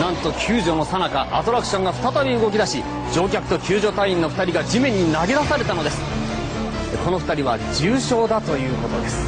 なんと救助のさなかアトラクションが再び動き出し乗客と救助隊員の2人が地面に投げ出されたのですこの2人は重傷だということです